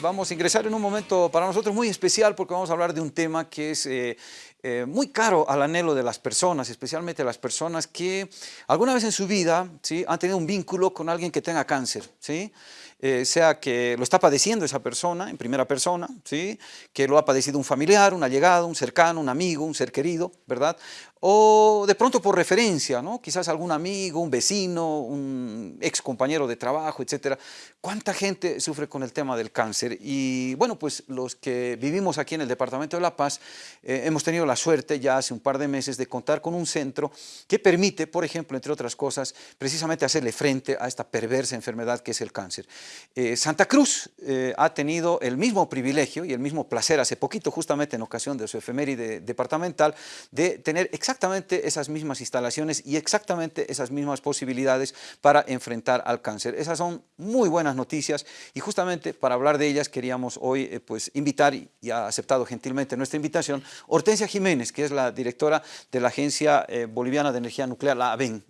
Vamos a ingresar en un momento para nosotros muy especial porque vamos a hablar de un tema que es eh, eh, muy caro al anhelo de las personas, especialmente las personas que alguna vez en su vida ¿sí? han tenido un vínculo con alguien que tenga cáncer, ¿sí? Eh, sea que lo está padeciendo esa persona en primera persona, ¿sí? que lo ha padecido un familiar, un allegado, un cercano, un amigo, un ser querido, ¿verdad? o de pronto por referencia, ¿no? quizás algún amigo, un vecino, un ex compañero de trabajo, etcétera. ¿Cuánta gente sufre con el tema del cáncer? Y bueno, pues los que vivimos aquí en el Departamento de La Paz eh, hemos tenido la suerte ya hace un par de meses de contar con un centro que permite, por ejemplo, entre otras cosas, precisamente hacerle frente a esta perversa enfermedad que es el cáncer. Eh, Santa Cruz eh, ha tenido el mismo privilegio y el mismo placer hace poquito, justamente en ocasión de su efeméride departamental, de tener exactamente esas mismas instalaciones y exactamente esas mismas posibilidades para enfrentar al cáncer. Esas son muy buenas noticias y justamente para hablar de ellas queríamos hoy eh, pues invitar y ha aceptado gentilmente nuestra invitación Hortensia Jiménez, que es la directora de la Agencia eh, Boliviana de Energía Nuclear, la ABEN.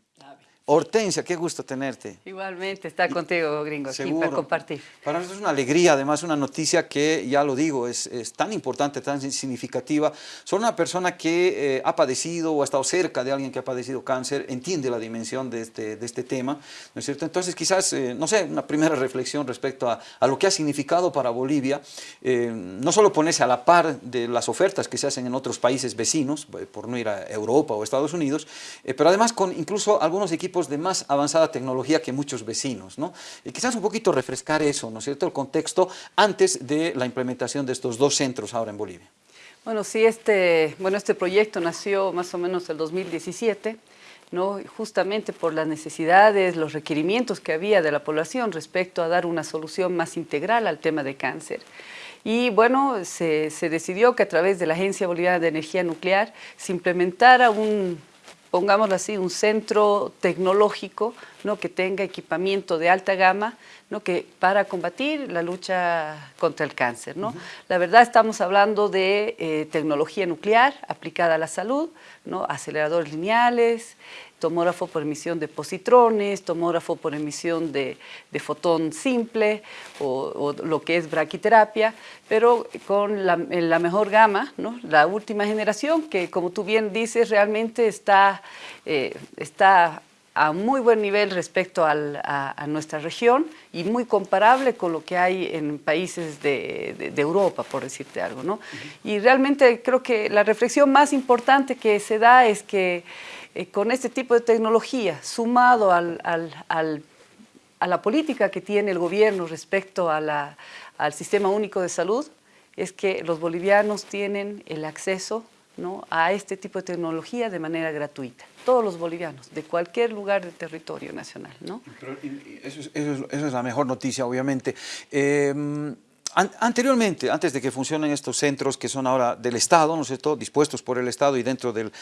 Hortensia, qué gusto tenerte. Igualmente, estar contigo, gringo, aquí para compartir. Para nosotros es una alegría, además una noticia que, ya lo digo, es, tan importante, tan significativa. Son una persona que eh, ha padecido o ha estado cerca de alguien que ha padecido cáncer, entiende la dimensión de este, de este tema, ¿no es cierto? Entonces quizás, eh, no sé, una primera reflexión respecto a, a lo que ha significado para Bolivia, eh, no solo ponerse a la par de las ofertas que se hacen en otros países vecinos, por no ir a Europa o Estados Unidos, pero además con incluso algunos equipos de más avanzada tecnología que muchos vecinos, ¿no? Y quizás un poquito refrescar eso, ¿no es cierto?, el contexto antes de la implementación de estos dos centros ahora en Bolivia. Bueno, sí, este, bueno, este proyecto nació más o menos el 2017, ¿no? justamente por las necesidades, los requerimientos que había de la población respecto a dar una solución más integral al tema de cáncer. Y bueno, se, se decidió que a través de la Agencia Boliviana de Energía Nuclear se implementara un, pongámoslo así, un centro tecnológico ¿no? que tenga equipamiento de alta gama ¿no? que, para combatir la lucha contra el cáncer. ¿no? La verdad estamos hablando de eh, tecnología nuclear aplicada a la salud, ¿no? aceleradores lineales, tomógrafo por emisión de positrones, tomógrafo por emisión de, fotón simple o, lo que es braquiterapia, pero con la, mejor gama, ¿no? la última generación que como tú bien dices realmente está, eh, está a muy buen nivel respecto a, nuestra región y muy comparable con lo que hay en países de, Europa, por decirte algo. ¿no? Y realmente creo que la reflexión más importante que se da es que eh, con este tipo de tecnología, sumado al, a la política que tiene el gobierno respecto al Sistema Único de Salud, es que los bolivianos tienen el acceso a este tipo de tecnología de manera gratuita. Todos los bolivianos, de cualquier lugar del territorio nacional. ¿no? eso, es, la mejor noticia, obviamente. Em, anteriormente, antes de que funcionen estos centros que son ahora del Estado, ¿no es cierto?, dispuestos por el Estado y dentro del,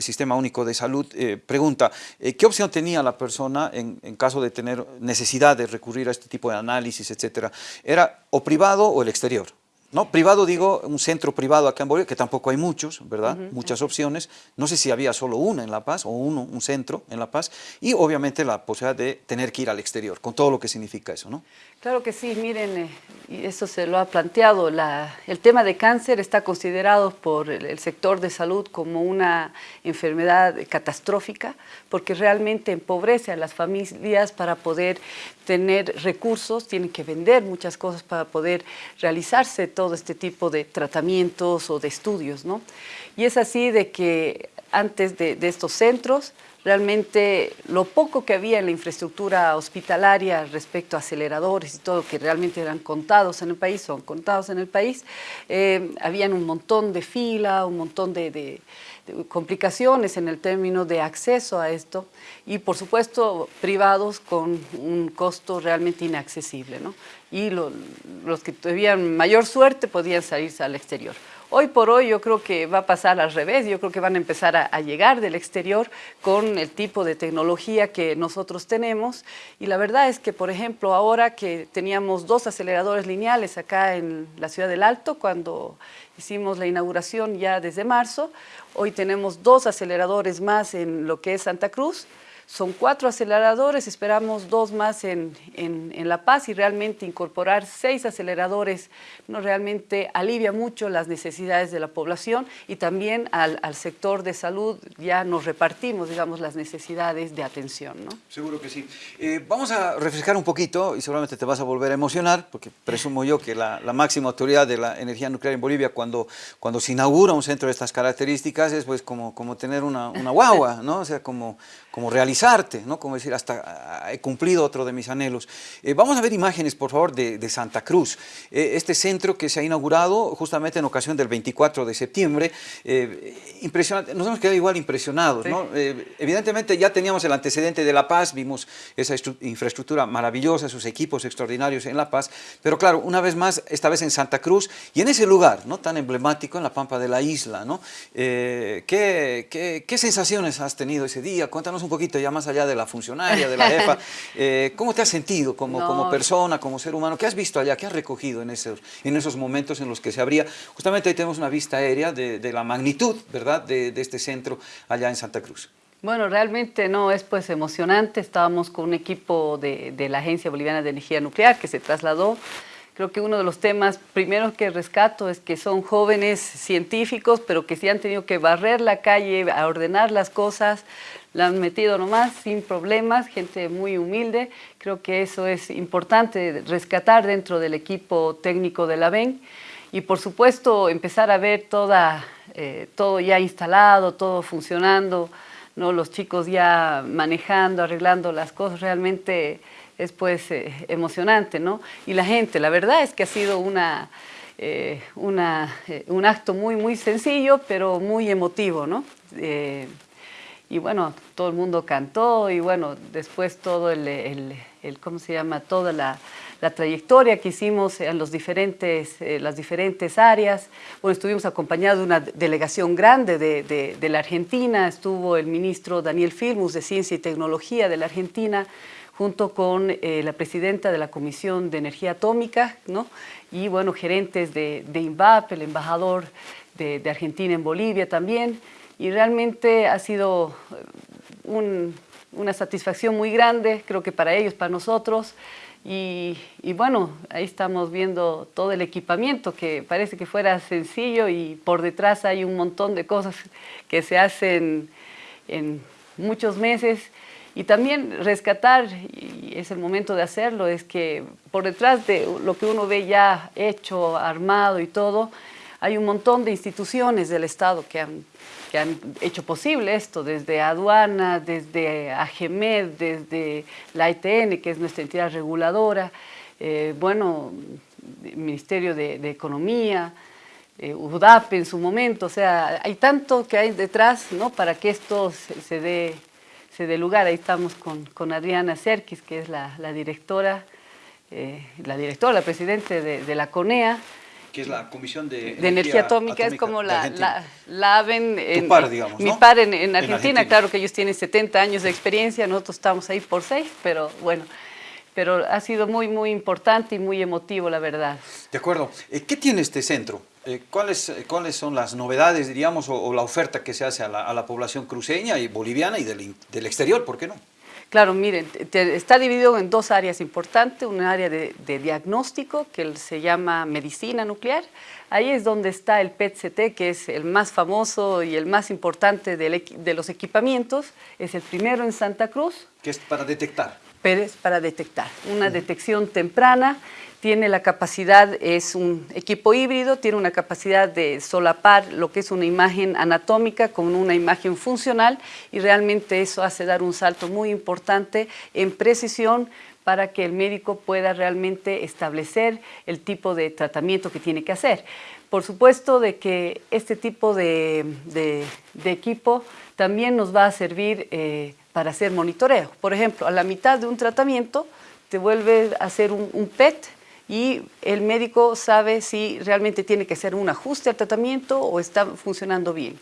Sistema Único de Salud, eh, pregunta, eh, ¿qué opción tenía la persona en, en, caso de tener necesidad de recurrir a este tipo de análisis, etcétera? ¿Era o privado o el exterior? No, privado digo, un centro privado acá en Bolivia, que tampoco hay muchos, ¿verdad? Muchas opciones. No sé si había solo una en La Paz o uno, un centro en La Paz. Y obviamente la posibilidad de tener que ir al exterior, con todo lo que significa eso, ¿no? Claro que sí, miren, eh, y eso se lo ha planteado, el tema de cáncer está considerado por el, sector de salud como una enfermedad catastrófica porque realmente empobrece a las familias para poder tener recursos, tienen que vender muchas cosas para poder realizarse todo este tipo de tratamientos o de estudios, ¿no? Y es así de que antes de estos centros, realmente lo poco que había en la infraestructura hospitalaria respecto a aceleradores y todo, que realmente eran contados en el país, son contados en el país, eh, habían un montón de fila, un montón de, complicaciones en el término de acceso a esto y por supuesto privados con un costo realmente inaccesible. ¿no? Y los que tuvieran mayor suerte podían salirse al exterior. Hoy por hoy yo creo que va a pasar al revés, yo creo que van a empezar a, llegar del exterior con el tipo de tecnología que nosotros tenemos. Y la verdad es que, por ejemplo, ahora que teníamos dos aceleradores lineales acá en la ciudad del Alto, cuando hicimos la inauguración ya desde marzo, hoy tenemos dos aceleradores más en lo que es Santa Cruz, Son cuatro aceleradores, esperamos dos más en, en, La Paz y realmente incorporar seis aceleradores no realmente alivia mucho las necesidades de la población y también al, al sector de salud ya nos repartimos, digamos, las necesidades de atención. ¿no? Seguro que sí. Eh, vamos a refrescar un poquito y seguramente te vas a volver a emocionar, porque presumo yo que la, la máxima autoridad de la energía nuclear en Bolivia cuando, cuando se inaugura un centro de estas características es pues como, como tener una, una guagua, ¿no? O sea, como, como realizarte, ¿no? Como decir, hasta ah, he cumplido otro de mis anhelos. Eh, vamos a ver imágenes, por favor, de, de Santa Cruz. Eh, este centro que se ha inaugurado justamente en ocasión del 24 de septiembre, eh, impresionante, nos hemos quedado igual impresionados, ¿no? evidentemente ya teníamos el antecedente de La Paz, vimos esa infraestructura maravillosa, sus equipos extraordinarios en La Paz, pero claro, una vez más, esta vez en Santa Cruz y en ese lugar, ¿no? Tan emblemático en la pampa de la isla, ¿no? ¿qué, qué, qué sensaciones has tenido ese día? Cuéntanos un poquito ya más allá de la funcionaria, de la jefa, eh, ¿cómo te has sentido como, como persona, como ser humano? ¿Qué has visto allá? ¿Qué has recogido en esos, en esos momentos en los que se abría? Justamente ahí tenemos una vista aérea de, de la magnitud, ¿verdad?, de, de este centro allá en Santa Cruz. Bueno, realmente no, es pues emocionante. Estábamos con un equipo de, de, la Agencia Boliviana de Energía Nuclear que se trasladó. Creo que uno de los temas primeros que rescato es que son jóvenes científicos, pero que sí han tenido que barrer la calle, a ordenar las cosas, la han metido nomás sin problemas, gente muy humilde. Creo que eso es importante rescatar dentro del equipo técnico de la BEN y por supuesto empezar a ver toda, eh, todo ya instalado, todo funcionando, ¿no? los chicos ya manejando, arreglando las cosas, realmente es pues eh, emocionante. ¿no? Y la gente, la verdad es que ha sido una, eh, un acto muy, muy sencillo, pero muy emotivo. ¿no? Y bueno, todo el mundo cantó y bueno, después todo el, el, ¿cómo se llama? Toda la, la, trayectoria que hicimos en los diferentes, eh, las diferentes áreas. Bueno, estuvimos acompañados de una delegación grande de, de, de, la Argentina, estuvo el ministro Daniel Filmus de Ciencia y Tecnología de la Argentina, junto con eh, la presidenta de la Comisión de Energía Atómica, ¿no? y bueno, gerentes de, de INVAP, el embajador de, de Argentina en Bolivia también, y realmente ha sido eh, un, una satisfacción muy grande, creo que para ellos, para nosotros, y, y, bueno, ahí estamos viendo todo el equipamiento que parece que fuera sencillo y por detrás hay un montón de cosas que se hacen en muchos meses. Y también rescatar, y es el momento de hacerlo, es que por detrás de lo que uno ve ya hecho, armado y todo, hay un montón de instituciones del Estado que han que han hecho posible esto, desde aduana, desde AGEMED, desde la ITN, que es nuestra entidad reguladora, eh, bueno, Ministerio de, Economía, eh, UDAP en su momento, o sea, hay tanto que hay detrás ¿no? para que esto se, dé, se dé lugar. Ahí estamos con, con Adriana Serkis, que es la, directora, eh, la directora, la presidente de, de la CONEA, que es la Comisión de, de Energía, Atómica, es como la, la, la AVEN, en, par, digamos, mi par en, en, Argentina, en, Argentina, claro que ellos tienen 70 años de experiencia, nosotros estamos ahí por 6, pero bueno, pero ha sido muy, muy importante y muy emotivo, la verdad. De acuerdo. Eh, ¿Qué tiene este centro? Eh, ¿cuáles, ¿Cuáles son las novedades, diríamos, o, o, la oferta que se hace a la, a la población cruceña y boliviana y del, del exterior, por qué no? Claro, miren, está dividido en dos áreas importantes, un área de, de, diagnóstico que se llama medicina nuclear, ahí es donde está el PET-CT, que es el más famoso y el más importante de, de los equipamientos, es el primero en Santa Cruz. Que es para detectar. Pero es para detectar, una uh -huh. detección temprana, tiene la capacidad, es un equipo híbrido, tiene una capacidad de solapar lo que es una imagen anatómica con una imagen funcional y realmente eso hace dar un salto muy importante en precisión para que el médico pueda realmente establecer el tipo de tratamiento que tiene que hacer. Por supuesto de que este tipo de, equipo también nos va a servir eh, para hacer monitoreo. Por ejemplo, a la mitad de un tratamiento te vuelve a hacer un PET y el médico sabe si realmente tiene que hacer un ajuste al tratamiento o está funcionando bien.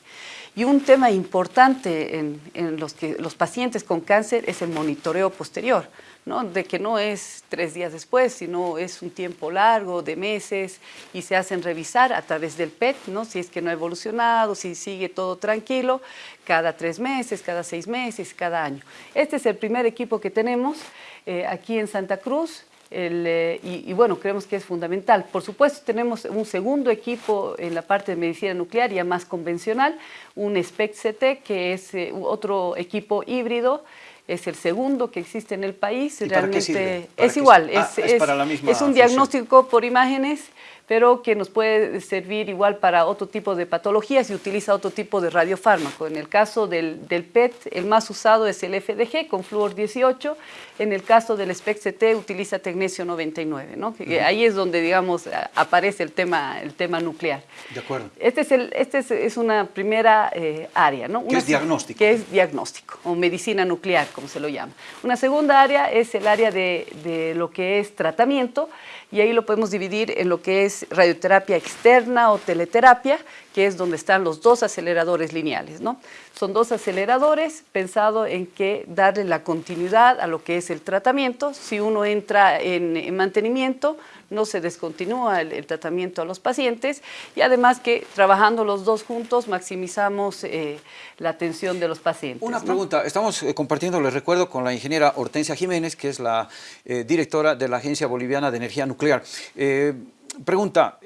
Y un tema importante en, los pacientes con cáncer es el monitoreo posterior. ¿no? de que no es tres días después, sino es un tiempo largo, de meses, y se hacen revisar a través del PET, ¿no? si es que no ha evolucionado, si sigue todo tranquilo, cada tres meses, cada seis meses, cada año. Este es el primer equipo que tenemos eh, aquí en Santa Cruz, eh, y, bueno, creemos que es fundamental. Por supuesto, tenemos un segundo equipo en la parte de medicina nuclear, ya más convencional, un SPECT-CT, que es eh, otro equipo híbrido, es el segundo que existe en el país. Realmente es igual, ah, es, es, un diagnóstico por imágenes pero que nos puede servir igual para otro tipo de patologías y utiliza otro tipo de radiofármaco. En el caso del, del PET, el más usado es el FDG con flúor 18, en el caso del SPECT-CT utiliza tecnesio 99, ¿no? Ahí es donde, digamos, aparece el tema, el tema nuclear. De acuerdo. Este es, el, este es, una primera eh, área, ¿no? ¿Qué es diagnóstico? Que es diagnóstico, o medicina nuclear, como se lo llama. Una segunda área es el área de, de lo que es tratamiento, y ahí lo podemos dividir en lo que es radioterapia externa o teleterapia, que es donde están los dos aceleradores lineales. ¿no? Son dos aceleradores pensados en que darle la continuidad a lo que es el tratamiento. Si uno entra en, mantenimiento, no se descontinúa el, tratamiento a los pacientes y además que trabajando los dos juntos maximizamos eh, la atención de los pacientes. Una pregunta, estamos eh, compartiendo, les recuerdo, con la ingeniera Hortensia Jiménez, que es la eh, directora de la Agencia Boliviana de Energía Nuclear. Pregunta,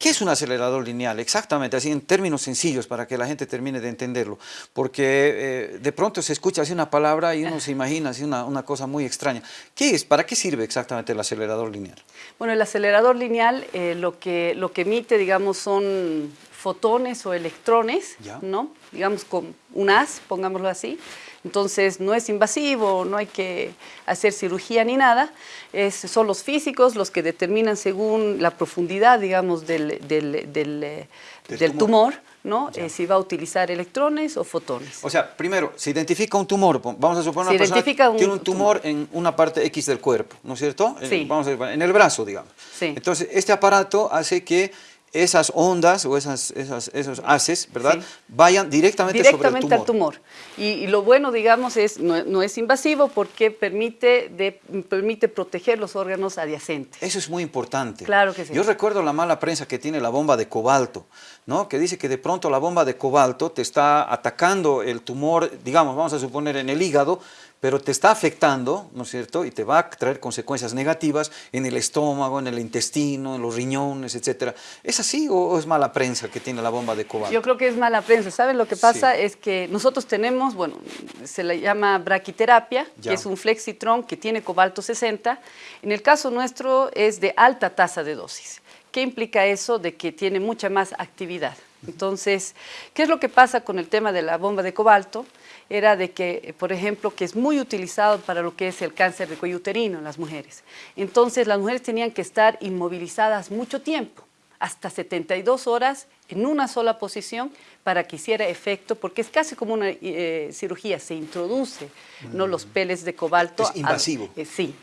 ¿Qué es un acelerador lineal? Exactamente, así en términos sencillos para que la gente termine de entenderlo. Porque eh, de pronto se escucha así una palabra y uno se imagina así una, una, cosa muy extraña. ¿Qué es? ¿Para qué sirve exactamente el acelerador lineal? Bueno, el acelerador lineal eh, lo, que, lo que emite, digamos, son fotones o electrones, ¿no? Digamos con un haz, pongámoslo así, entonces no es invasivo, no hay que hacer cirugía ni nada, es, son los físicos los que determinan según la profundidad, digamos, del, del, del, eh, tumor, ¿no? Eh, si va a utilizar electrones o fotones. O sea, primero, se identifica un tumor, vamos a suponer una persona tiene un tumor, en una parte X del cuerpo, ¿no es cierto? Sí. vamos a en el brazo, digamos. Sí. Entonces, este aparato hace que esas ondas o esas, esos haces, ¿verdad? Vayan directamente, directamente sobre el tumor. al tumor. Y, lo bueno, digamos, es no, es invasivo porque permite, de, permite proteger los órganos adyacentes. Eso es muy importante. Claro que sí. Yo recuerdo la mala prensa que tiene la bomba de cobalto, ¿no? Que dice que de pronto la bomba de cobalto te está atacando el tumor, digamos, vamos a suponer en el hígado, pero te está afectando, ¿no es cierto? Y te va a traer consecuencias negativas en el estómago, en el intestino, en los riñones, etc. ¿Es así o es mala prensa que tiene la bomba de cobalto? Yo creo que es mala prensa. ¿Saben lo que pasa? Es que nosotros tenemos, bueno, se le llama braquiterapia, que es un flexitron que tiene cobalto 60. En el caso nuestro es de alta tasa de dosis. ¿Qué implica eso? De que tiene mucha más actividad. Entonces, ¿qué es lo que pasa con el tema de la bomba de cobalto? era de que, por ejemplo, que es muy utilizado para lo que es el cáncer de cuello uterino en las mujeres. Entonces, las mujeres tenían que estar inmovilizadas mucho tiempo, hasta 72 horas en una sola posición para que hiciera efecto, porque es casi como una eh, cirugía, se introduce ¿no? los peles de cobalto. Es invasivo. Eh, sí,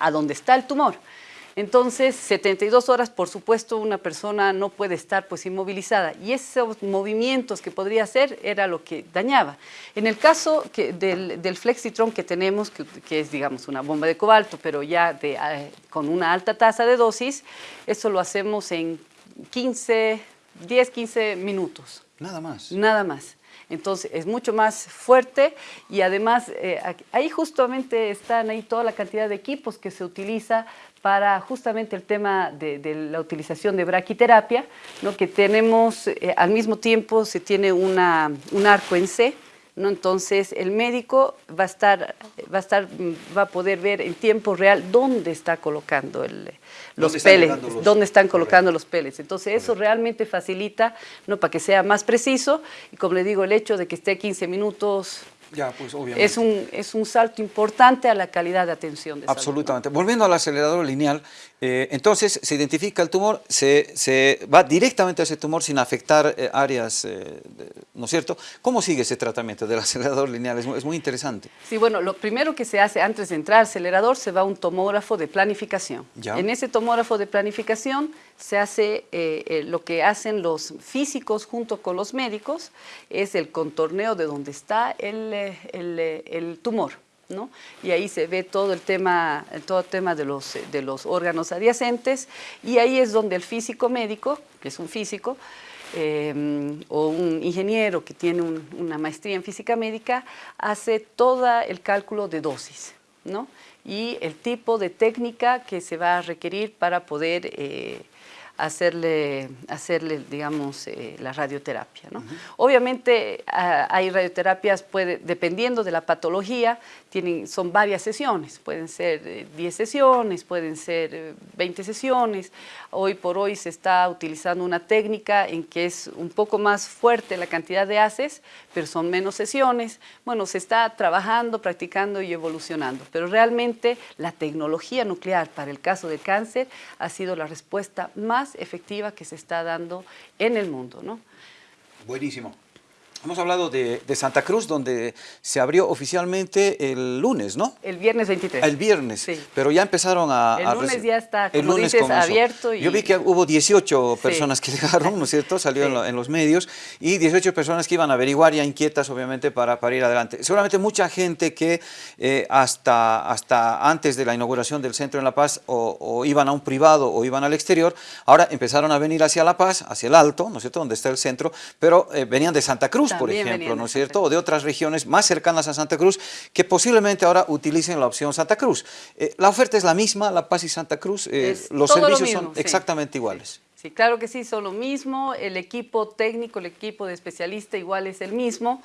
a donde está el tumor. Entonces, 72 horas, por supuesto, una persona no puede estar pues inmovilizada y esos movimientos que podría hacer era lo que dañaba. En el caso del, Flexitron que tenemos, que, es digamos una bomba de cobalto, pero ya eh, con una alta tasa de dosis, eso lo hacemos en 15, 10, 15 minutos. Nada más. Nada más. Entonces es mucho más fuerte y además eh, ahí justamente están ahí toda la cantidad de equipos que se utiliza para justamente el tema de, la utilización de braquiterapia, ¿no? que tenemos eh, al mismo tiempo se tiene una, un arco en C, ¿no? entonces el médico va a, estar, va, a estar, va a poder ver en tiempo real dónde está colocando el, los peles, dónde están colocando los peles. Entonces eso realmente facilita ¿no? para que sea más preciso y como le digo, el hecho de que esté 15 minutos pues, es un, es un salto importante a la calidad de atención de Absolutamente. Volviendo al acelerador lineal, Eh, entonces se identifica el tumor, se, se, va directamente a ese tumor sin afectar eh, áreas, eh, ¿no es cierto? ¿Cómo sigue ese tratamiento del acelerador lineal? Es muy, es muy, interesante. Sí, bueno, lo primero que se hace antes de entrar al acelerador se va a un tomógrafo de planificación. ¿Ya? En ese tomógrafo de planificación se hace lo que hacen los físicos junto con los médicos, es el contorneo de donde está el, el, el tumor. Y ahí se ve todo el tema, todo el tema de, los, de los órganos adyacentes y ahí es donde el físico médico, que es un físico, eh, o un ingeniero que tiene un, una maestría en física médica, hace todo el cálculo de dosis, ¿no? Y el tipo de técnica que se va a requerir para poder eh, hacerle, hacerle digamos, eh, la radioterapia. ¿no? Uh -huh. Obviamente uh, hay radioterapias, puede, dependiendo de la patología, tienen, son varias sesiones, pueden ser eh, 10 sesiones, pueden ser eh, 20 sesiones. Hoy por hoy se está utilizando una técnica en que es un poco más fuerte la cantidad de haces, pero son menos sesiones. Bueno, se está trabajando, practicando y evolucionando, pero realmente la tecnología nuclear para el caso del cáncer ha sido la respuesta más efectiva que se está dando en el mundo. ¿no? Buenísimo. Hemos hablado de, de, Santa Cruz, donde se abrió oficialmente el lunes, ¿no? El viernes 23. El viernes, sí. pero ya empezaron a... El a lunes ya está, como el lunes dices, abierto. Y... Yo vi que hubo 18 sí. personas que llegaron, ¿no es cierto? Salió sí. en, lo, en, los medios, y 18 personas que iban a averiguar ya inquietas, obviamente, para, para ir adelante. Seguramente mucha gente que eh, hasta, hasta antes de la inauguración del centro en La Paz o, o, iban a un privado o iban al exterior, ahora empezaron a venir hacia La Paz, hacia el Alto, ¿no es cierto?, donde está el centro, pero eh, venían de Santa Cruz, También por ejemplo, ¿no es cierto? O de otras regiones más cercanas a Santa Cruz que posiblemente ahora utilicen la opción Santa Cruz. Eh, la oferta es la misma, La Paz y Santa Cruz, eh, los servicios mismo, son sí. exactamente iguales. Sí, claro que sí, son lo mismo, el equipo técnico, el equipo de especialista igual es el mismo,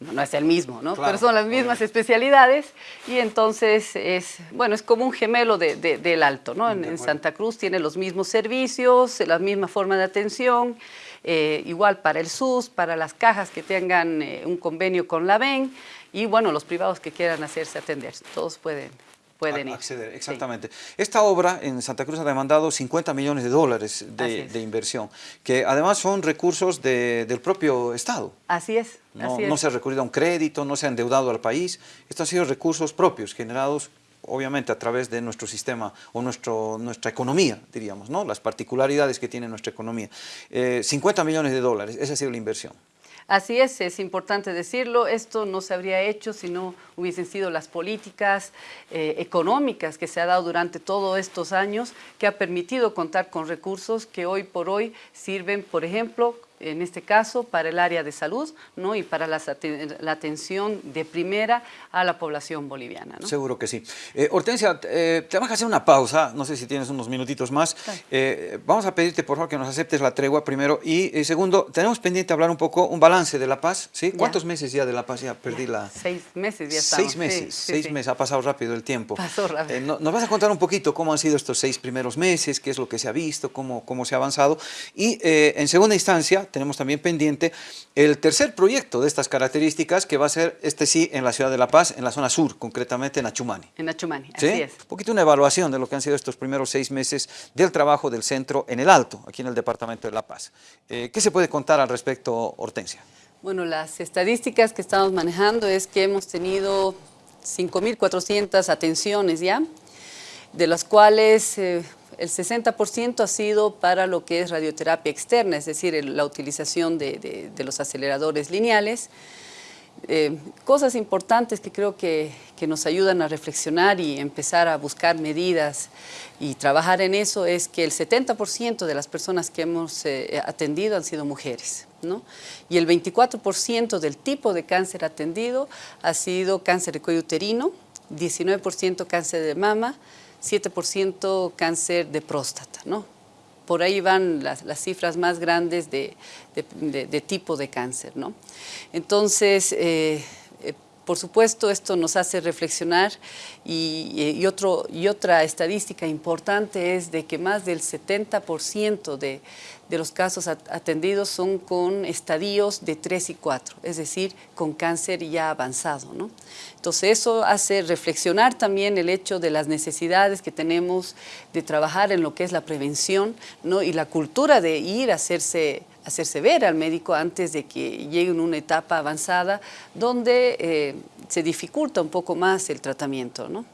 no es el mismo, ¿no? Claro, pero son las mismas especialidades y entonces es, bueno, es como un gemelo de, de, del alto, ¿no? En, en, Santa Cruz tiene los mismos servicios, la misma forma de atención, eh, igual para el SUS, para las cajas que tengan eh, un convenio con la VEN y bueno, los privados que quieran hacerse atender, todos pueden pueden ir. acceder. Exactamente. Sí. Esta obra en Santa Cruz ha demandado 50 millones de dólares de, de inversión, que además son recursos de, del propio Estado. Así es. No, así no es. se ha recurrido a un crédito, no se ha endeudado al país. Estos han sido recursos propios generados obviamente a través de nuestro sistema o nuestro, nuestra economía, diríamos, ¿no? las particularidades que tiene nuestra economía. Eh, 50 millones de dólares, esa ha sido la inversión. Así es, es importante decirlo, esto no se habría hecho si no hubiesen sido las políticas eh, económicas que se ha dado durante todos estos años, que ha permitido contar con recursos que hoy por hoy sirven, por ejemplo, en este caso, para el área de salud ¿no? y para la, la atención de primera a la población boliviana. ¿no? Seguro que sí. Eh, Hortensia, eh, te vamos a hacer una pausa, no sé si tienes unos minutitos más. Eh, vamos a pedirte, por favor, que nos aceptes la tregua primero. Y segundo, tenemos pendiente hablar un poco, un balance de La Paz. ¿sí? ¿Cuántos meses ya de La Paz? Ya perdí ya. la... Seis meses ya estamos. Seis meses, sí, seis sí, meses, ha pasado rápido el tiempo. Pasó rápido. No, nos vas a contar un poquito cómo han sido estos seis primeros meses, qué es lo que se ha visto, cómo, cómo se ha avanzado. Y en segunda instancia, tenemos también pendiente el tercer proyecto de estas características que va a ser, este sí, en la ciudad de La Paz, en la zona sur, concretamente en Achumani. En Achumani, ¿Sí? así es. Un poquito una evaluación de lo que han sido estos primeros seis meses del trabajo del centro en el Alto, aquí en el departamento de La Paz. Eh, ¿Qué se puede contar al respecto, Hortensia? Bueno, las estadísticas que estamos manejando es que hemos tenido 5.400 atenciones ya, de las cuales... Eh, el 60% ha sido para lo que es radioterapia externa, es decir, la utilización de, los aceleradores lineales. Eh, cosas importantes que creo que, que, nos ayudan a reflexionar y empezar a buscar medidas y trabajar en eso es que el 70% de las personas que hemos eh, atendido han sido mujeres. ¿no? Y el 24% del tipo de cáncer atendido ha sido cáncer de cuello uterino, 19% cáncer de mama, 7% cáncer de próstata, ¿no? Por ahí van las, las cifras más grandes de, de, tipo de cáncer, ¿no? Entonces, eh, por supuesto, esto nos hace reflexionar y, y, otra estadística importante es de que más del 70% de, de los casos atendidos son con estadios de 3 y 4, es decir, con cáncer ya avanzado. ¿no? Entonces eso hace reflexionar también el hecho de las necesidades que tenemos de trabajar en lo que es la prevención ¿no? y la cultura de ir a hacerse hacerse ver al médico antes de que llegue en una etapa avanzada donde eh, se dificulta un poco más el tratamiento. ¿no?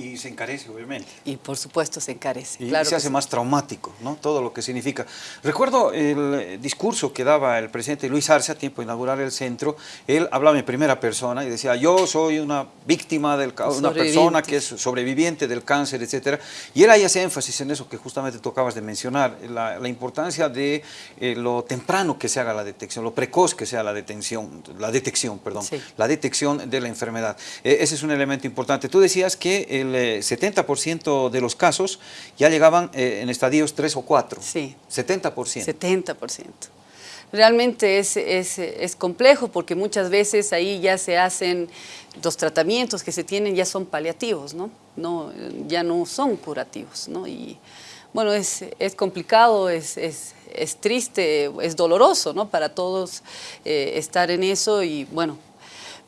Y se encarece, obviamente. Y por supuesto se encarece. Y claro se hace más traumático, ¿no? Todo lo que significa. Recuerdo el discurso que daba el presidente Luis Arce a tiempo de inaugurar el centro. Él hablaba en primera persona y decía, yo soy una víctima, del una persona que es sobreviviente del cáncer, etc. Y él ahí hace énfasis en eso que justamente tú acabas de mencionar, la, importancia de eh, lo temprano que se haga la detección, lo precoz que sea la detención, la detección, perdón, la detección de la enfermedad. Eh, ese es un elemento importante. Tú decías que el 70% eh, de los casos ya llegaban eh, en estadios 3 o 4. Sí. 70%. 70%. Realmente es, es, es, complejo porque muchas veces ahí ya se hacen, los tratamientos que se tienen ya son paliativos, ¿no? no ya no son curativos. ¿no? Y bueno, es, es complicado, es, es, triste, es doloroso ¿no? para todos eh, estar en eso y bueno,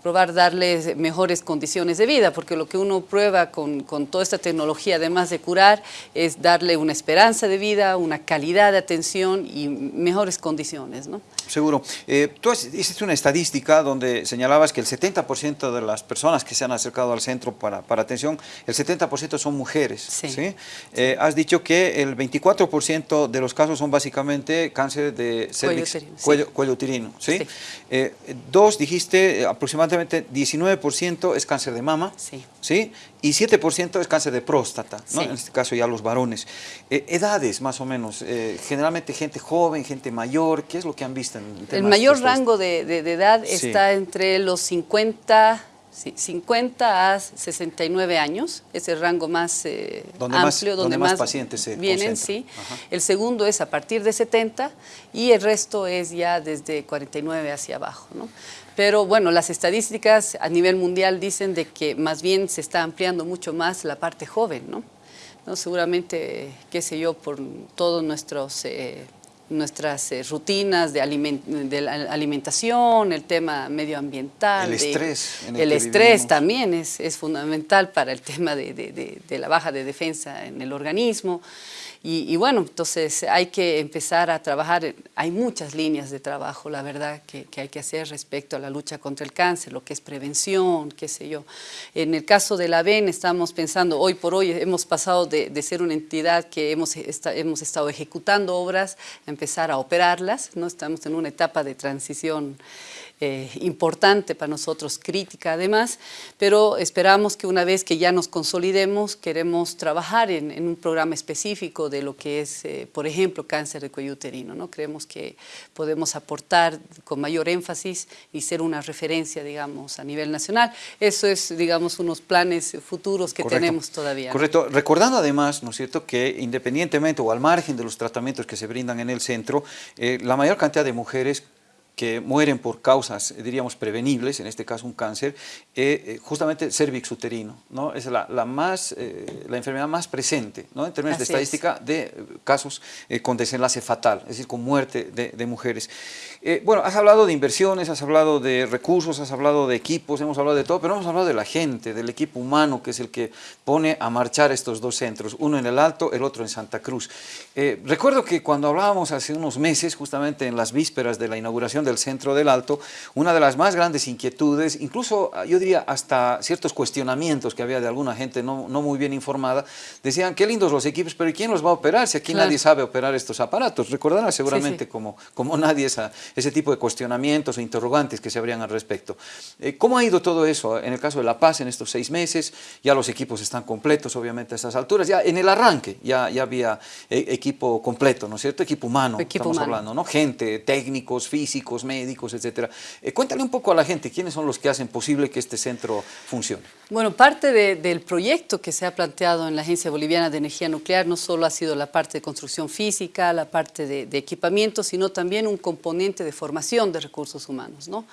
probar darles mejores condiciones de vida, porque lo que uno prueba con, con, toda esta tecnología, además de curar, es darle una esperanza de vida, una calidad de atención y mejores condiciones. ¿no? Seguro. Eh, tú hiciste una estadística donde señalabas que el 70% de las personas que se han acercado al centro para, para atención, el 70% son mujeres. Sí. Eh, has dicho que el 24% de los casos son básicamente cáncer de cervix, cuello, cuello, uterino. ¿sí? Eh, dos, dijiste aproximadamente 19% es cáncer de mama. Sí. ¿sí? y 7% es cáncer de próstata, ¿no? en este caso ya los varones. Eh, edades más o menos, eh, generalmente gente joven, gente mayor, ¿qué es lo que han visto? En el mayor rango de, de, edad está entre los 50, 50 a 69 años, es el rango más eh, amplio, donde, más, pacientes se vienen. Sí. El segundo es a partir de 70 y el resto es ya desde 49 hacia abajo. ¿no? Pero bueno, las estadísticas a nivel mundial dicen de que más bien se está ampliando mucho más la parte joven, ¿no? ¿No? Seguramente, qué sé yo, por todos nuestros... Eh, nuestras eh, rutinas de, alimentación, el tema medioambiental. El estrés. el, estrés también es, es, fundamental para el tema de, de, la baja de defensa en el organismo. Y, bueno, entonces hay que empezar a trabajar, hay muchas líneas de trabajo, la verdad, que, hay que hacer respecto a la lucha contra el cáncer, lo que es prevención, qué sé yo. En el caso de la VEN estamos pensando, hoy por hoy hemos pasado de, ser una entidad que hemos, hemos estado ejecutando obras, a empezar a operarlas, ¿no? estamos en una etapa de transición eh, importante para nosotros, crítica además, pero esperamos que una vez que ya nos consolidemos, queremos trabajar en, un programa específico de lo que es, eh, por ejemplo, cáncer de cuello uterino. ¿no? Creemos que podemos aportar con mayor énfasis y ser una referencia, digamos, a nivel nacional. Eso es, digamos, unos planes futuros que tenemos todavía. Correcto. Recordando además, ¿no es cierto?, que independientemente o al margen de los tratamientos que se brindan en el centro, eh, la mayor cantidad de mujeres que mueren por causas, eh, diríamos, prevenibles, en este caso un cáncer, eh, eh, justamente cervix uterino, ¿no? Es la, la más, la enfermedad más presente, ¿no? En términos de estadística de casos con desenlace fatal, es decir, con muerte de, de mujeres. bueno, has hablado de inversiones, has hablado de recursos, has hablado de equipos, hemos hablado de todo, pero hemos hablado de la gente, del equipo humano, que es el que pone a marchar estos dos centros, uno en el Alto, el otro en Santa Cruz. recuerdo que cuando hablábamos hace unos meses, justamente en las vísperas de la inauguración del centro del Alto, una de las más grandes inquietudes, incluso ah, yo diría hasta ciertos cuestionamientos que había de alguna gente no, no muy bien informada, decían, qué lindos los equipos, pero ¿y quién los va a operar si aquí nadie sabe operar estos aparatos? Recordarán seguramente Como, como nadie esa, ese tipo de cuestionamientos o interrogantes que se habrían al respecto. Eh, ¿Cómo ha ido todo eso en el caso de La Paz en estos seis meses? Ya los equipos están completos, obviamente, a estas alturas. Ya en el arranque ya, ya había eh, equipo completo, ¿no es cierto? Equipo humano, equipo estamos humano. hablando, ¿no? Gente, técnicos, físicos, médicos, etcétera. Eh, cuéntale un poco a la gente, ¿quiénes son los que hacen posible que este centro funcione? Bueno, parte del proyecto que se ha planteado en la Agencia Boliviana de Energía Nuclear no solo ha sido la parte de construcción física, la parte de, de equipamiento, sino también un componente de formación de recursos humanos. ¿no?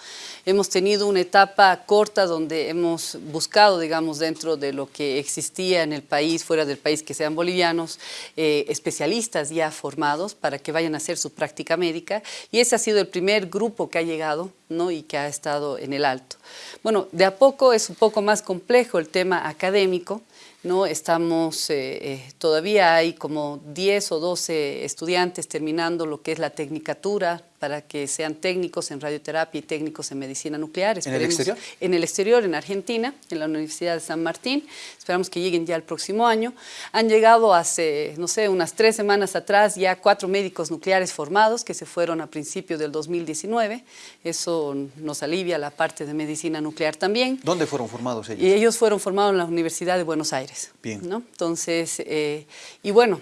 Hemos tenido una etapa corta donde hemos buscado, digamos, dentro de lo que existía en el país, fuera del país, que sean bolivianos, eh, especialistas ya formados para que vayan a hacer su práctica médica y ese ha sido el primer grupo que ha llegado ¿no? y que ha estado en el alto. Bueno, de a poco es un poco más complejo el tema académico, ¿no? Estamos, eh, eh, todavía hay como 10 o 12 estudiantes terminando lo que es la tecnicatura para que sean técnicos en radioterapia y técnicos en medicina nuclear. ¿En el exterior? En el exterior, en Argentina, en la Universidad de San Martín. Esperamos que lleguen ya el próximo año. Han llegado hace, no sé, unas tres semanas atrás ya cuatro médicos nucleares formados que se fueron a principios del 2019. Eso nos alivia la parte de medicina nuclear también. ¿Dónde fueron formados ellos? Y ellos fueron formados en la Universidad de Buenos Aires. Bien. ¿no? Entonces, eh, y bueno,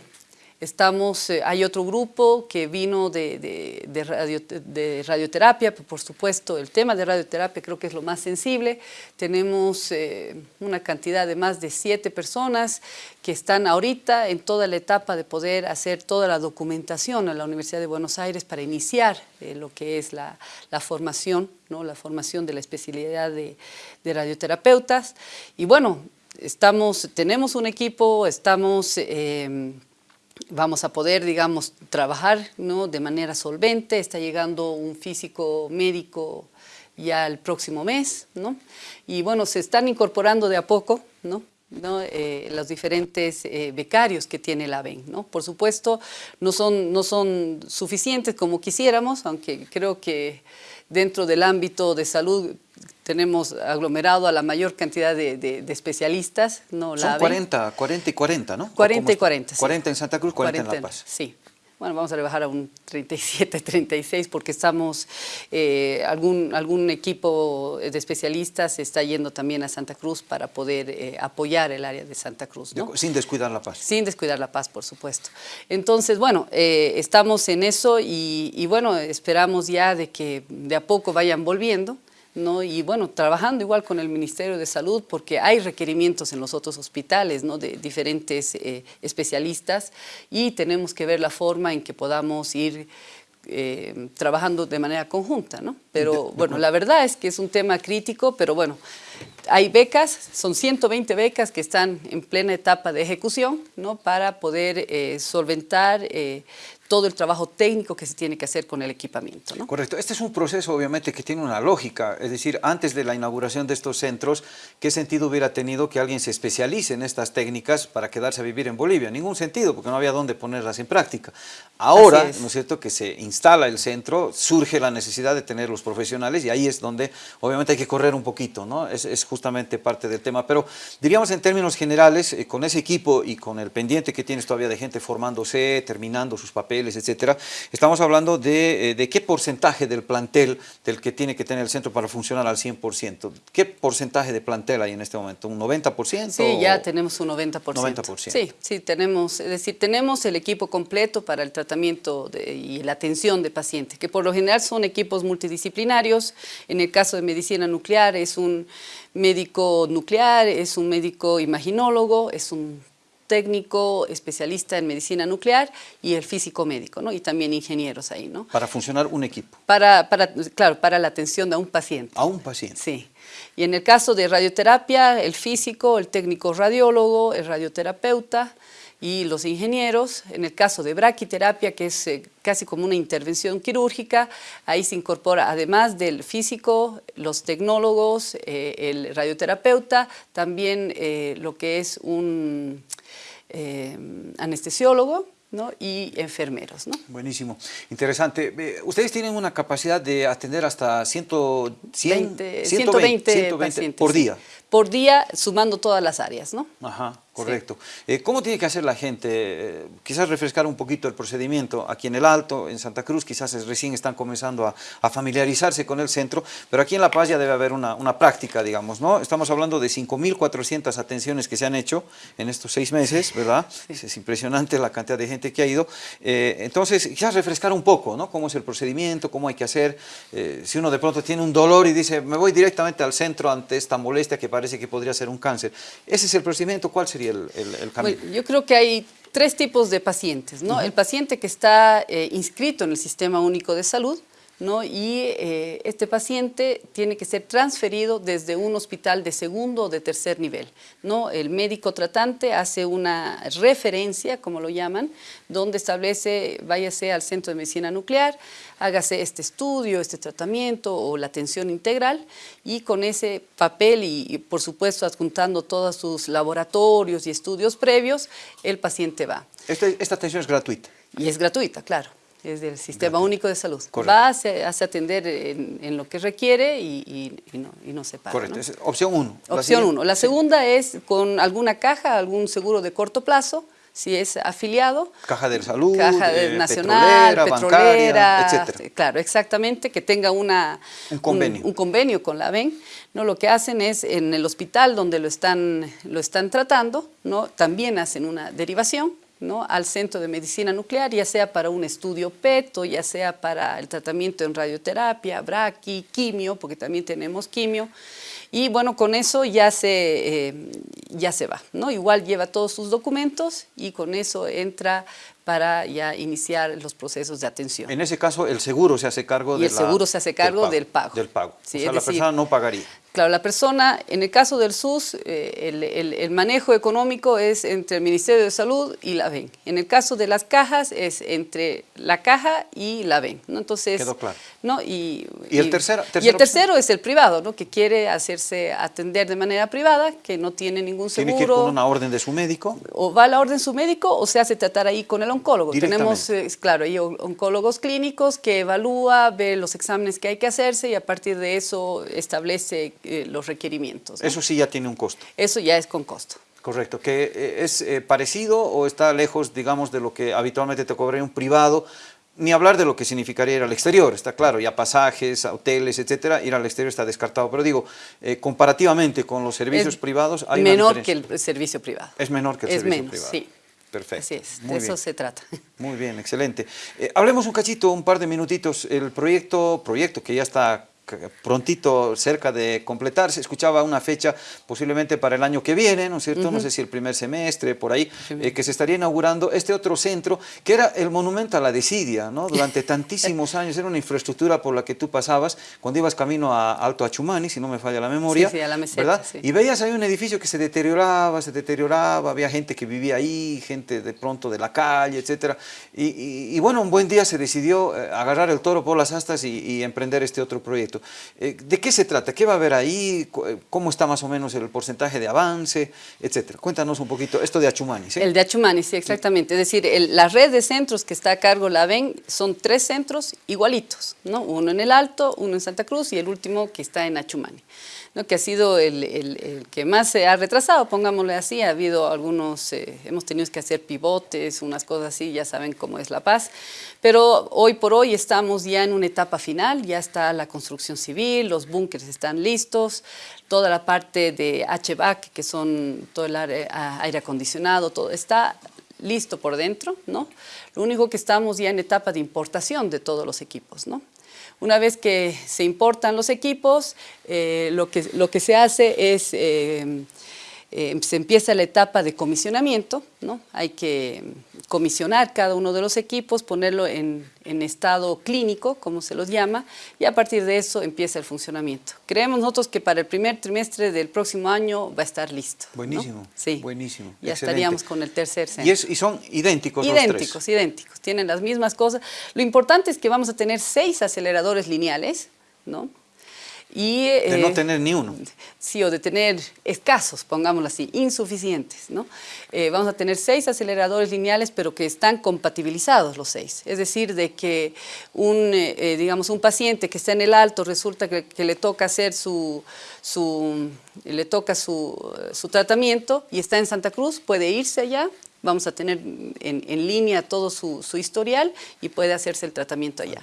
Estamos, eh, hay otro grupo que vino de, de, radio, de, radioterapia, por supuesto el tema de radioterapia creo que es lo más sensible. Tenemos eh, una cantidad de más de siete personas que están ahorita en toda la etapa de poder hacer toda la documentación en la Universidad de Buenos Aires para iniciar eh, lo que es la, la formación, ¿no? la formación de la especialidad de, radioterapeutas. Y bueno, estamos, tenemos un equipo, estamos vamos a poder, digamos, trabajar ¿no? de manera solvente. Está llegando un físico médico ya el próximo mes, ¿no? Y bueno, se están incorporando de a poco, ¿no? ¿No? Eh, los diferentes eh, becarios que tiene la AVEN. ¿no? Por supuesto, no son, no son suficientes como quisiéramos, aunque creo que dentro del ámbito de salud tenemos aglomerado a la mayor cantidad de, especialistas. ¿no? Son 40, 40 y 40, ¿no? 40 y 40, 40 en Santa Cruz, 40, en La Paz. Sí. Bueno, vamos a rebajar a un 37, 36 porque estamos, eh, algún, algún equipo de especialistas está yendo también a Santa Cruz para poder eh, apoyar el área de Santa Cruz. ¿no? Sin descuidar la paz. Sin descuidar la paz, por supuesto. Entonces, bueno, eh, estamos en eso y, y bueno, esperamos ya de que de a poco vayan volviendo. ¿No? y bueno, trabajando igual con el Ministerio de Salud porque hay requerimientos en los otros hospitales ¿no? de diferentes eh, especialistas y tenemos que ver la forma en que podamos ir eh, trabajando de manera conjunta, ¿no? Pero bueno, la verdad es que es un tema crítico, pero bueno, hay becas, son 120 becas que están en plena etapa de ejecución, ¿no? Para poder eh, solventar todo el trabajo técnico que se tiene que hacer con el equipamiento. ¿no? Correcto. Este es un proceso obviamente que tiene una lógica, es decir, antes de la inauguración de estos centros, ¿qué sentido hubiera tenido que alguien se especialice en estas técnicas para quedarse a vivir en Bolivia? Ningún sentido, porque no había dónde ponerlas en práctica. Ahora, ¿no es cierto?, que se instala el centro, surge la necesidad de tener los profesionales y ahí es donde obviamente hay que correr un poquito, ¿no? Es, es justamente parte del tema, pero diríamos en términos generales, eh, con ese equipo y con el pendiente que tienes todavía de gente formándose, terminando sus papeles, etcétera. Estamos hablando de, eh, de, qué porcentaje del plantel del que tiene que tener el centro para funcionar al 100%. ¿Qué porcentaje de plantel hay en este momento? ¿Un 90%? Sí, ya tenemos un 90%. 90%. Sí, sí, tenemos, es decir, tenemos el equipo completo para el tratamiento y la atención de pacientes, que por lo general son equipos multidisciplinarios. En el caso de medicina nuclear es un médico nuclear, es un médico imaginólogo, es un técnico especialista en medicina nuclear y el físico médico, ¿no? Y también ingenieros ahí, ¿no? Para funcionar un equipo. Para, para, claro, para la atención de un paciente. A un paciente. Sí. Y en el caso de radioterapia, el físico, el técnico radiólogo, el radioterapeuta y los ingenieros. En el caso de braquiterapia, que es eh, casi como una intervención quirúrgica, ahí se incorpora además del físico, los tecnólogos, eh, el radioterapeuta, también eh, lo que es un eh, anestesiólogo, ¿no? y enfermeros. ¿no? Buenísimo, interesante. Ustedes tienen una capacidad de atender hasta 100, 100, 120, 120 por día. Por día, sumando todas las áreas. ¿no? Ajá Correcto. Eh, ¿Cómo tiene que hacer la gente? Eh, quizás refrescar un poquito el procedimiento. Aquí en el Alto, en Santa Cruz, quizás recién están comenzando a, familiarizarse con el centro, pero aquí en La Paz ya debe haber una, práctica, digamos, ¿no? Estamos hablando de 5.400 atenciones que se han hecho en estos seis meses, ¿verdad? Es, impresionante la cantidad de gente que ha ido. Eh, entonces, quizás refrescar un poco, ¿no? Cómo es el procedimiento, cómo hay que hacer. si uno de pronto tiene un dolor y dice, me voy directamente al centro ante esta molestia que parece que podría ser un cáncer. Ese es el procedimiento, ¿cuál sería el, camino? yo creo que hay tres tipos de pacientes. ¿no? El paciente que está eh, inscrito en el Sistema Único de Salud, ¿no? y eh, este paciente tiene que ser transferido desde un hospital de segundo o de tercer nivel. ¿no? El médico tratante hace una referencia, como lo llaman, donde establece, váyase al centro de medicina nuclear, hágase este estudio, este tratamiento o la atención integral y con ese papel y, por supuesto adjuntando todos sus laboratorios y estudios previos, el paciente va. Este, esta atención es gratuita. Y es gratuita, claro es del Sistema Único de Salud. Va, se hace atender en, lo que requiere y, no, se paga. Correcto, opción uno. Opción uno. La segunda es con alguna caja, algún seguro de corto plazo, si es afiliado. Caja de salud, Caja de eh, nacional, petrolera, etcétera. Claro, exactamente, que tenga una, un, convenio. Un, convenio con la VEN. ¿no? Lo que hacen es en el hospital donde lo están, lo están tratando, ¿no? también hacen una derivación ¿no? al centro de medicina nuclear, ya sea para un estudio PET o ya sea para el tratamiento en radioterapia, braqui, quimio, porque también tenemos quimio. Y bueno, con eso ya se, eh, ya se va, ¿no? Igual lleva todos sus documentos y con eso entra para ya iniciar los procesos de atención. En ese caso, el seguro se hace cargo y el seguro se hace cargo del pago. Del pago. o sea, la persona no pagaría. Claro, la persona, en el caso del SUS, eh, el, manejo económico es entre el Ministerio de Salud y la VEN. En el caso de las cajas es entre la caja y la VEN. ¿no? Entonces, Quedó claro. ¿no? Y, el tercero? Y el tercero es el privado, ¿no? que quiere hacerse atender de manera privada, que no tiene ningún seguro. ¿Tiene que ir con una orden de su médico? O va a la orden de su médico o se hace tratar ahí con el oncólogo. Tenemos, eh, claro, hay oncólogos clínicos que evalúa, ve los exámenes que hay que hacerse y a partir de eso establece eh, los requerimientos. Eso sí ya tiene un costo. Eso ya es con costo. Correcto, que eh, es eh, parecido o está lejos, digamos, de lo que habitualmente te cobraría un privado, ni hablar de lo que significaría ir al exterior, está claro, ya pasajes, hoteles, etcétera, ir al exterior está descartado, pero digo, comparativamente con los servicios privados hay menor que el servicio privado. Es menor que el servicio privado. sí. Perfecto. Así es, de eso se trata. Muy bien, excelente. hablemos un cachito, un par de minutitos, el proyecto, proyecto que ya está prontito cerca de completarse, escuchaba una fecha posiblemente para el año que viene, ¿no es cierto? No sé si el primer semestre, por ahí, eh, que se estaría inaugurando este otro centro, que era el monumento a la desidia, ¿no? Durante tantísimos años era una infraestructura por la que tú pasabas cuando ibas camino a Alto Achumani, si no me falla la memoria, sí, sí, a la meseta, ¿verdad? Y veías ahí un edificio que se deterioraba, se deterioraba, había gente que vivía ahí, gente de pronto de la calle, etcétera, y, bueno, un buen día se decidió eh, agarrar el toro por las astas y emprender este otro proyecto. Eh, ¿De qué se trata? ¿Qué va a haber ahí? ¿Cómo está más o menos el porcentaje de avance? Etcétera. Cuéntanos un poquito esto de Achumani. El de Achumani, sí, exactamente. Es decir, la red de centros que está a cargo la VEN son tres centros igualitos, ¿no? Uno en el Alto, uno en Santa Cruz y el último que está en Achumani que ha sido el, que más se ha retrasado, pongámosle así, ha habido algunos, eh, hemos tenido que hacer pivotes, unas cosas así, ya saben cómo es La Paz, pero hoy por hoy estamos ya en una etapa final, ya está la construcción civil, los búnkers están listos, toda la parte de HVAC, que son todo el aire, aire acondicionado, todo está listo por dentro, ¿no? Lo único que estamos ya en etapa de importación de todos los equipos, ¿no? Una vez que se importan los equipos, eh, lo, que, lo que se hace es eh, eh, se empieza la etapa de comisionamiento, ¿no? hay que comisionar cada uno de los equipos, ponerlo en, estado clínico, como se los llama, y a partir de eso empieza el funcionamiento. Creemos nosotros que para el primer trimestre del próximo año va a estar listo. Buenísimo, sí. buenísimo. Ya estaríamos con el tercer centro. ¿Y, son idénticos Idénticos, los tres? idénticos, tienen las mismas cosas. Lo importante es que vamos a tener seis aceleradores lineales, ¿no? Y, de no eh, tener ni uno. Sí, o de tener escasos, pongámoslo así, insuficientes. ¿no? Eh, vamos a tener seis aceleradores lineales, pero que están compatibilizados los seis. Es decir, de que un, eh, digamos, un paciente que está en el alto resulta que, que le toca hacer su, su, le toca su, su tratamiento y está en Santa Cruz, puede irse allá, vamos a tener en, en línea todo su, su, historial y puede hacerse el tratamiento allá.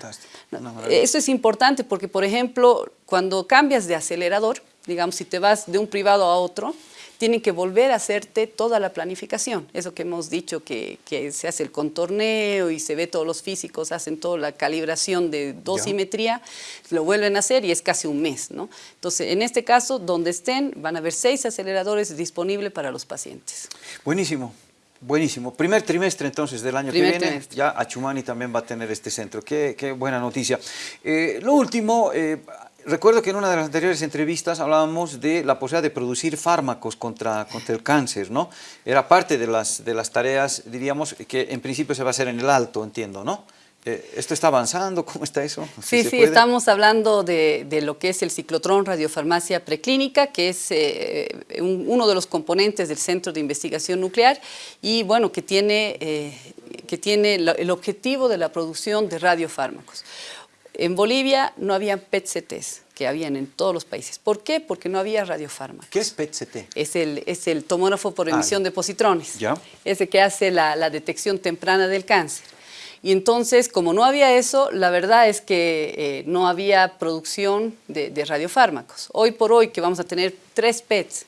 No, eso es importante porque, por ejemplo, cuando cambias de acelerador, digamos, si te vas de un privado a otro, tienen que volver a hacerte toda la planificación. Eso que hemos dicho, que, que, se hace el contorneo y se ve todos los físicos, hacen toda la calibración de dosimetría, ya. lo vuelven a hacer y es casi un mes. ¿no? Entonces, en este caso, donde estén, van a haber seis aceleradores disponibles para los pacientes. Buenísimo. Buenísimo. Primer trimestre entonces del año Primer que viene, trimestre. ya Achumani también va a tener este centro. Qué, qué buena noticia. Eh, lo último, eh, recuerdo que en una de las anteriores entrevistas hablábamos de la posibilidad de producir fármacos contra, contra el cáncer, ¿no? Era parte de las, de las tareas, diríamos, que en principio se va a hacer en el alto, entiendo, ¿no? ¿Esto está avanzando? ¿Cómo está eso? Sí, sí, sí estamos hablando de, de, lo que es el ciclotrón radiofarmacia preclínica, que es eh, un, uno de los componentes del Centro de Investigación Nuclear y bueno, que tiene, eh, que tiene el objetivo de la producción de radiofármacos. En Bolivia no había PET-CTs, que habían en todos los países. ¿Por qué? Porque no había radiofármacos. ¿Qué es PET-CT? Es el, es el tomógrafo por emisión ah, de positrones. ¿Ya? Es el que hace la, la detección temprana del cáncer. Y entonces, como no había eso, la verdad es que eh, no había producción de, radiofármacos. Hoy por hoy, que vamos a tener tres PETs,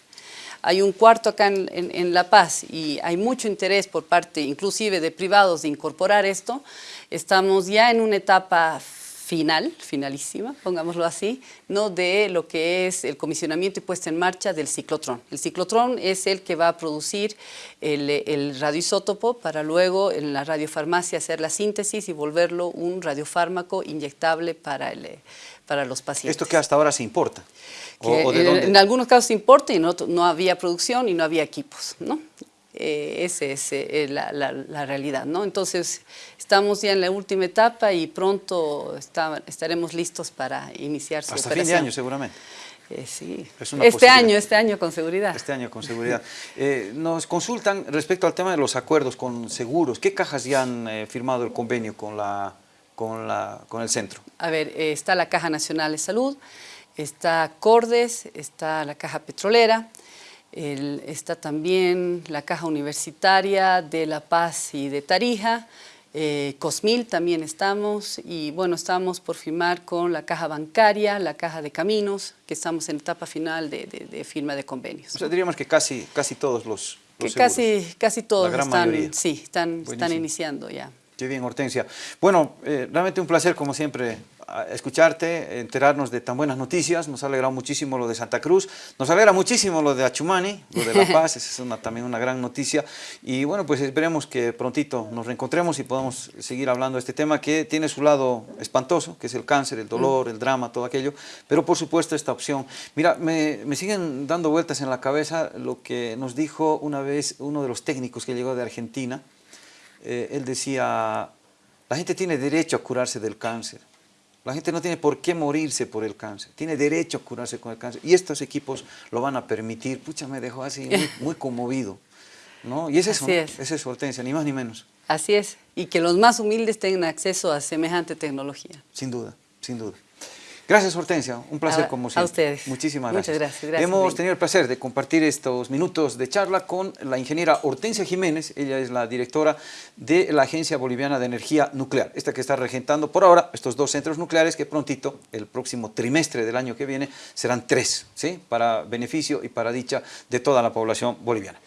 hay un cuarto acá en, en, en, La Paz y hay mucho interés por parte inclusive de privados de incorporar esto, estamos ya en una etapa final, finalísima, pongámoslo así, ¿no? de lo que es el comisionamiento y puesta en marcha del ciclotrón. El ciclotrón es el que va a producir el, el radioisótopo para luego en la radiofarmacia hacer la síntesis y volverlo un radiofármaco inyectable para, el, para los pacientes. ¿Esto que hasta ahora se importa? ¿O, o de dónde? En algunos casos se importa y no, no había producción y no había equipos, ¿no? Eh, esa es eh, la, la, la, realidad, ¿no? Entonces, estamos ya en la última etapa y pronto está, estaremos listos para iniciar su Hasta operación. fin de año, seguramente. Eh, sí, este año, este año con seguridad. Este año con seguridad. Eh, nos consultan respecto al tema de los acuerdos con seguros. ¿Qué cajas ya han eh, firmado el convenio con, la, con, la, con el centro? A ver, está la Caja Nacional de Salud, está Cordes, está la Caja Petrolera, el, está también la Caja Universitaria de La Paz y de Tarija, eh, Cosmil también estamos y bueno, estamos por firmar con la Caja Bancaria, la Caja de Caminos, que estamos en etapa final de, de, de firma de convenios. O sea, diríamos que casi, casi todos los, los que casi, casi todos están, mayoría. sí, están, están iniciando ya. Qué bien, Hortensia. Bueno, eh, realmente un placer, como siempre, escucharte, enterarnos de tan buenas noticias. Nos ha alegrado muchísimo lo de Santa Cruz. Nos alegra muchísimo lo de Achumani, lo de La Paz. Esa es una, también una gran noticia. Y bueno, pues esperemos que prontito nos reencontremos y podamos seguir hablando de este tema que tiene su lado espantoso, que es el cáncer, el dolor, el drama, todo aquello. Pero por supuesto esta opción. Mira, me, me siguen dando vueltas en la cabeza lo que nos dijo una vez uno de los técnicos que llegó de Argentina, eh, él decía, la gente tiene derecho a curarse del cáncer. La gente no tiene por qué morirse por el cáncer, tiene derecho a curarse con el cáncer. Y estos equipos lo van a permitir. Pucha, me dejó así muy, muy conmovido. ¿no? Y es eso, Así es. es eso, Hortensia, ni más ni menos. Así es, y que los más humildes tengan acceso a semejante tecnología. Sin duda, sin duda. Gracias, Hortensia. Un placer a, como siempre. A ustedes. Muchísimas gracias. Muchas gracias. gracias Hemos tenido el placer de compartir estos minutos de charla con la ingeniera Hortensia Jiménez. Ella es la directora de la Agencia Boliviana de Energía Nuclear. Esta que está regentando por ahora estos dos centros nucleares que prontito, el próximo trimestre del año que viene, serán tres, ¿sí? Para beneficio y para dicha de toda la población boliviana.